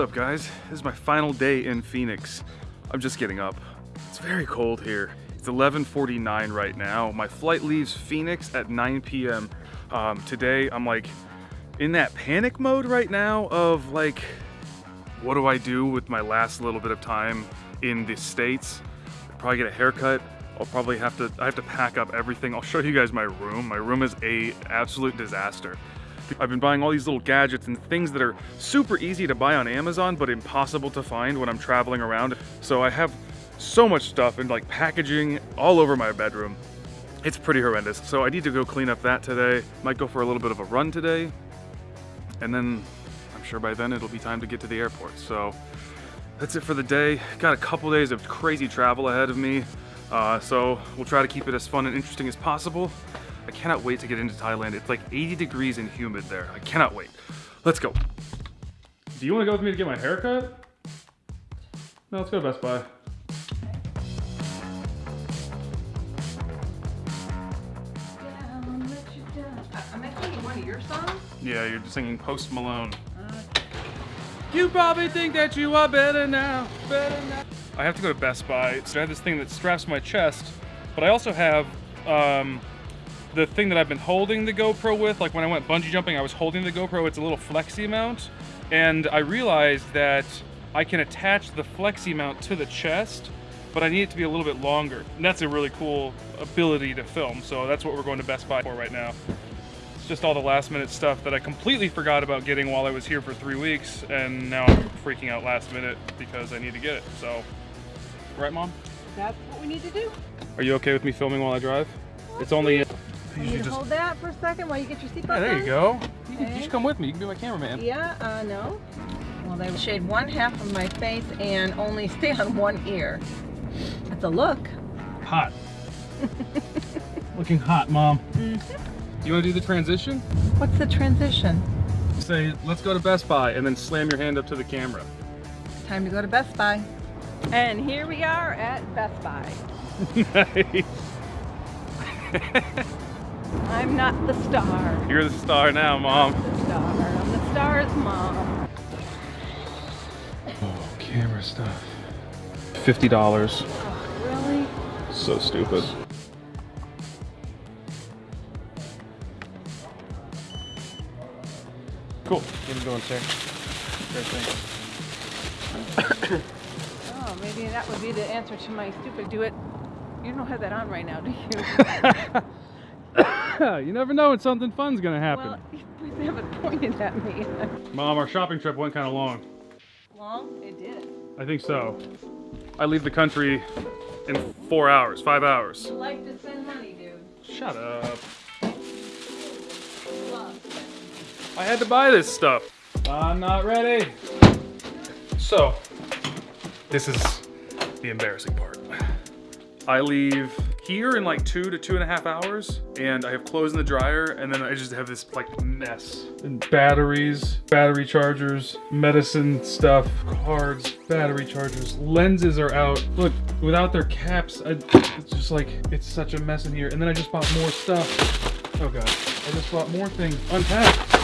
up guys? This is my final day in Phoenix. I'm just getting up. It's very cold here. It's 11.49 right now. My flight leaves Phoenix at 9 p.m. Um, today I'm like in that panic mode right now of like, what do I do with my last little bit of time in the States? I'll probably get a haircut. I'll probably have to, I have to pack up everything. I'll show you guys my room. My room is a absolute disaster. I've been buying all these little gadgets and things that are super easy to buy on Amazon, but impossible to find when I'm traveling around. So I have so much stuff and like packaging all over my bedroom. It's pretty horrendous. So I need to go clean up that today. Might go for a little bit of a run today. And then I'm sure by then it'll be time to get to the airport. So that's it for the day. Got a couple days of crazy travel ahead of me. Uh, so we'll try to keep it as fun and interesting as possible. I cannot wait to get into Thailand. It's like 80 degrees and humid there. I cannot wait. Let's go. Do you want to go with me to get my haircut? No, let's go to Best Buy. Am I singing one of your songs? Yeah, you're singing Post Malone. You probably think that you are better now, better now. I have to go to Best Buy. So I have this thing that straps my chest, but I also have um, the thing that I've been holding the GoPro with. Like when I went bungee jumping, I was holding the GoPro. It's a little flexi mount. And I realized that I can attach the flexi mount to the chest, but I need it to be a little bit longer. And that's a really cool ability to film. So that's what we're going to Best Buy for right now. It's just all the last minute stuff that I completely forgot about getting while I was here for three weeks. And now I'm freaking out last minute because I need to get it. So, right mom? That's what we need to do. Are you okay with me filming while I drive? It's only... You need to hold that for a second while you get your seatbelt Yeah, there on? you go. You, can, you should come with me. You can be my cameraman. Yeah, uh, no. Well, they shade one half of my face and only stay on one ear. That's a look. Hot. Looking hot, Mom. Mm-hmm. Do you want to do the transition? What's the transition? Say, let's go to Best Buy, and then slam your hand up to the camera. Time to go to Best Buy. And here we are at Best Buy. Nice. I'm not the star. You're the star now, Mom. The star. I'm the star's mom. Oh, camera stuff. $50. Oh, really? So stupid. Cool. Get him going, sir. Sure thing. Oh, maybe that would be the answer to my stupid do it. You don't have that on right now, do you? you never know when something fun's gonna happen. well, you haven't pointed at me. Mom, our shopping trip went kind of long. Long? It did. I think so. I leave the country in four hours, five hours. You like to spend money, dude. Shut up. I had to buy this stuff. I'm not ready. So, this is the embarrassing part. I leave here in like two to two and a half hours, and I have clothes in the dryer, and then I just have this like mess. And batteries, battery chargers, medicine stuff, cards, battery chargers, lenses are out. Look, without their caps, I, it's just like, it's such a mess in here. And then I just bought more stuff. Oh god, I just bought more things unpacked.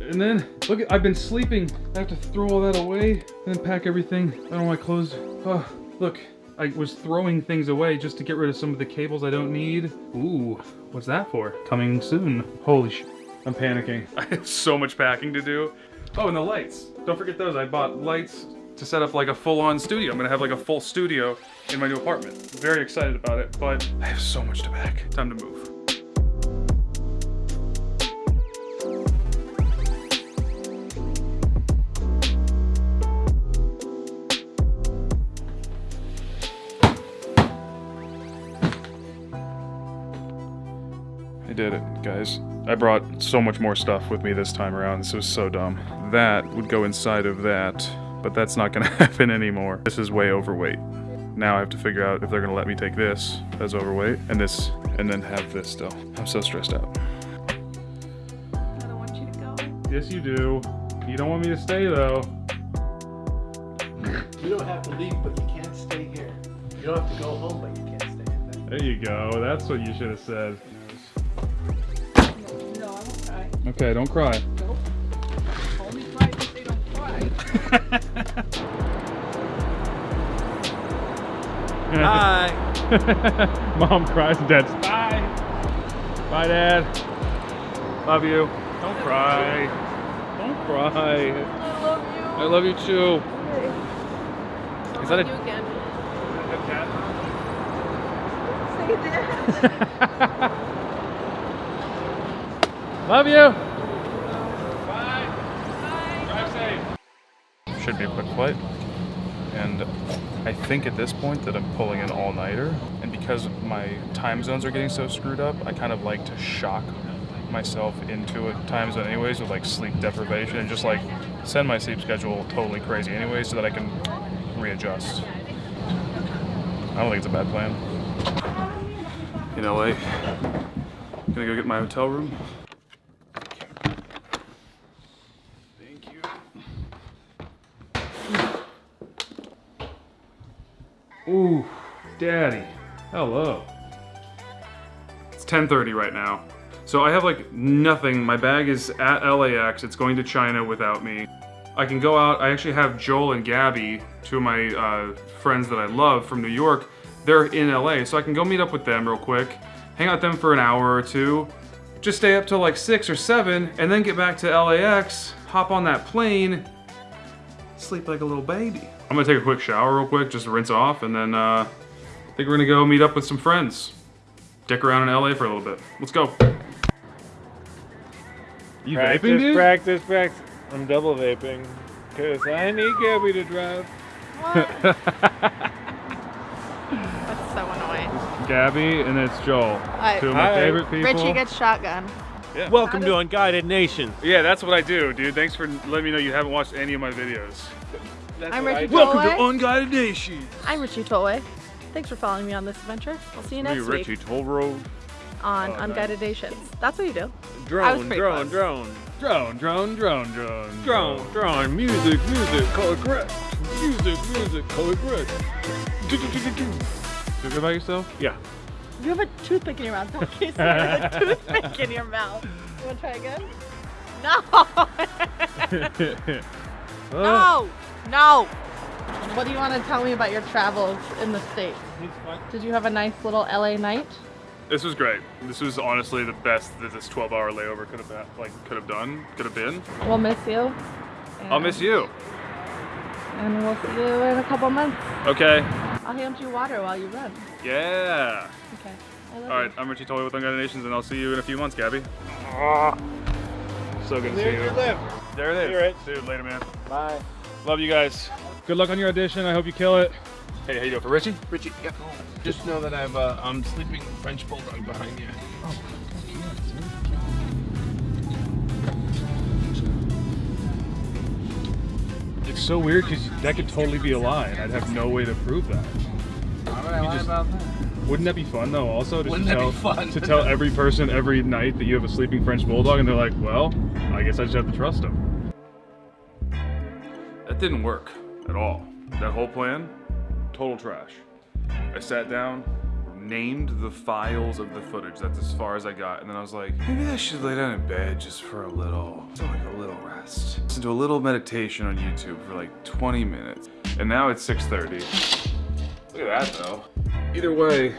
And then, look, I've been sleeping. I have to throw all that away and then pack everything. I don't want my clothes. Oh, look, I was throwing things away just to get rid of some of the cables I don't need. Ooh, what's that for? Coming soon. Holy sh! I'm panicking. I have so much packing to do. Oh, and the lights. Don't forget those. I bought lights to set up like a full-on studio. I'm gonna have like a full studio in my new apartment. Very excited about it, but I have so much to pack. Time to move. Guys. I brought so much more stuff with me this time around. This was so dumb. That would go inside of that, but that's not gonna happen anymore. This is way overweight. Now I have to figure out if they're gonna let me take this as overweight and this, and then have this still. I'm so stressed out. I don't want you to go. Yes, you do. You don't want me to stay though. You don't have to leave, but you can't stay here. You don't have to go home, but you can't stay in there. There you go. That's what you should have said. Okay, don't cry. Nope. Only cry if they don't cry. Hi. Mom cries and Dad's bye. Bye, Dad. Love you. Don't cry. Don't cry. I love you. I love you too. Is that a you again. cat? Say that. Love you. Bye. Drive safe. Should be a quick flight. And I think at this point that I'm pulling an all-nighter. And because my time zones are getting so screwed up, I kind of like to shock myself into a time zone anyways with like sleep deprivation and just like send my sleep schedule totally crazy anyway so that I can readjust. I don't think it's a bad plan. In LA, gonna go get my hotel room. Ooh, daddy. Hello. It's 10:30 right now. So I have like nothing. My bag is at LAX. It's going to China without me. I can go out. I actually have Joel and Gabby, two of my uh, friends that I love from New York. They're in LA, so I can go meet up with them real quick, hang out with them for an hour or two, just stay up till like six or seven, and then get back to LAX, hop on that plane, sleep like a little baby. I'm gonna take a quick shower real quick, just to rinse off, and then uh, I think we're gonna go meet up with some friends. Dick around in LA for a little bit. Let's go. You practice, vaping, dude? practice, practice. I'm double vaping. Cause I need Gabby to drive. That's so annoying. Gabby and it's Joel. Hi. Two of my Hi. favorite people. Richie gets shotgun. Welcome to Unguided Nation. Yeah, that's what I do, dude. Thanks for letting me know you haven't watched any of my videos. I'm Richie Welcome to Unguided Nation. I'm Richie Tolway. Thanks for following me on this adventure. I'll see you next Richie week Toll Road. on Oh, nice. Unguided Nations. That's what you do. I was Drone, pretty drone, close. drone. Drone, drone, drone, drone. Drone, drone. Music, music, color correct. Music, music, color correct. Feel good about yourself? Yeah. You have a toothpick in your mouth. Don't kiss me. You have a toothpick in your mouth. You want to try again? No. no. Oh. No. What do you want to tell me about your travels in the States? Did you have a nice little LA night? This was great. This was honestly the best that this 12-hour layover could have been, like could have done, could have been. We'll miss you. I'll miss you. And we'll see you in a couple months. Okay. I'll hand you water while you run. Yeah. Okay. All right. you. I'm Richie Tolley with Unguided Nations, and I'll see you in a few months, Gabby. So good to see There's you. your lift. There it is. Hear it. Dude, later, man. Bye. Love you guys. Good luck on your audition. I hope you kill it. Hey, how you doing for Richie? Richie, yep. Just know that I've uh, I'm sleeping French bulldog behind you. It's so weird because that could totally be a lie, and I'd have no way to prove that. Why would I lie just, about that? Wouldn't that be fun though? Also, just Wouldn't to that tell be fun? to tell every person every night that you have a sleeping French bulldog, and they're like, "Well, I guess I just have to trust him." That didn't work at all. That whole plan, total trash. I sat down, named the files of the footage. That's as far as I got, and then I was like, maybe I should lay down in bed just for a little, like a little rest. Listen to a little meditation on YouTube for like 20 minutes, and now it's 6:30. Look at that though. Either way,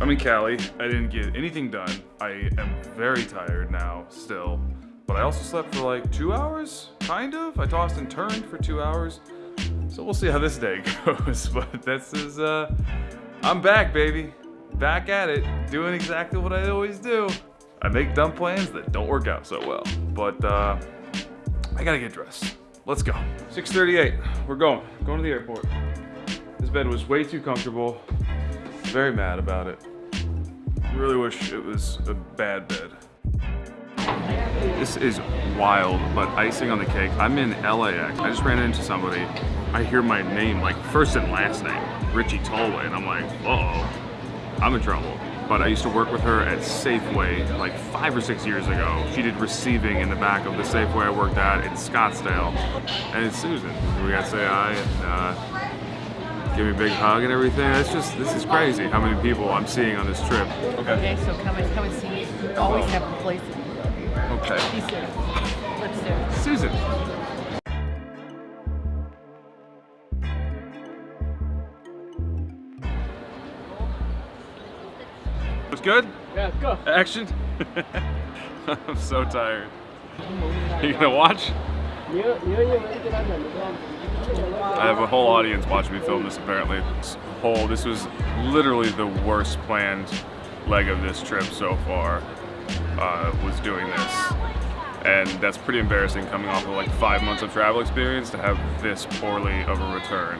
I'm in Cali. I didn't get anything done. I am very tired now, still. But I also slept for like two hours, kind of. I tossed and turned for two hours. So we'll see how this day goes. But this is, uh, I'm back, baby. Back at it, doing exactly what I always do. I make dumb plans that don't work out so well. But, uh, I gotta get dressed. Let's go. 6:38. We're going. Going to the airport. This bed was way too comfortable. Very mad about it. Really wish it was a bad bed. This is wild, but icing on the cake. I'm in LAX. I just ran into somebody. I hear my name, like first and last name, Richie Tolway, and I'm like, uh-oh, I'm in trouble. But I used to work with her at Safeway like five or six years ago. She did receiving in the back of the Safeway I worked at in Scottsdale. And it's Susan. We got to say hi and uh, give me a big hug and everything. It's just, this is crazy how many people I'm seeing on this trip. Okay. Okay, so come and come and see me. You always have a place. Okay. Be soon. do it. Susan. It's good? Yeah, go. Action? I'm so tired. You gonna watch? I have a whole audience watching me film this apparently. This whole, this was literally the worst planned leg of this trip so far, uh, was doing this. And that's pretty embarrassing coming off of like five months of travel experience to have this poorly of a return.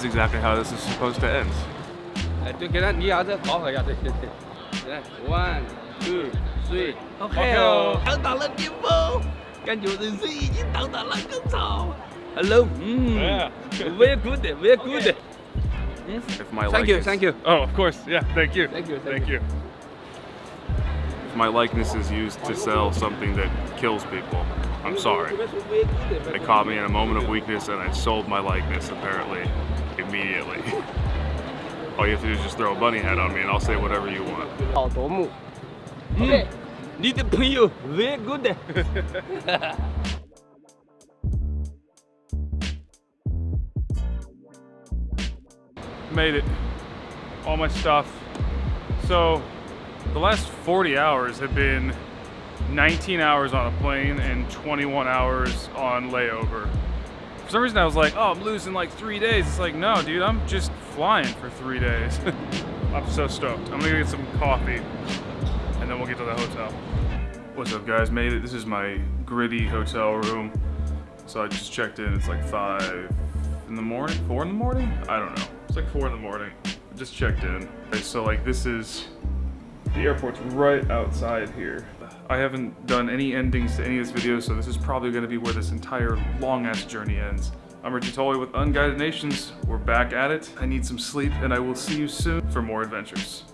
is exactly how this is supposed to end. One, two, three. Okay. Tao tao lên kim vô. Can you see chứ tao tao lên. Hello. Mm. Yeah. Very good. Very good. Okay. Yes. If my thank you, thank you. Oh, of course. Yeah, thank you. Thank you, thank, thank you. you. If my likeness is used to sell something that kills people, I'm sorry. They caught me in a moment of weakness and I sold my likeness, apparently immediately. All you have to do is just throw a bunny head on me and I'll say whatever you want. 好夺目。嗯，你的朋友 very good。 Made it. All my stuff. So, the last 40 hours have been 19 hours on a plane and 21 hours on layover. For some reason, I was like, oh, I'm losing like three days. It's like, no, dude, I'm just flying for three days. I'm so stoked. I'm gonna get some coffee and then we'll get to the hotel. What's up, guys? Made it. This is my gritty hotel room. So I just checked in. It's like five in the morning, four in the morning? I don't know. It's like four in the morning. I just checked in. Okay, so like this is the airport's right outside here. I haven't done any endings to any of this video, so this is probably going to be where this entire long ass journey ends. I'm Richie Tolley with Unguided Nations. We're back at it. I need some sleep, and I will see you soon for more adventures.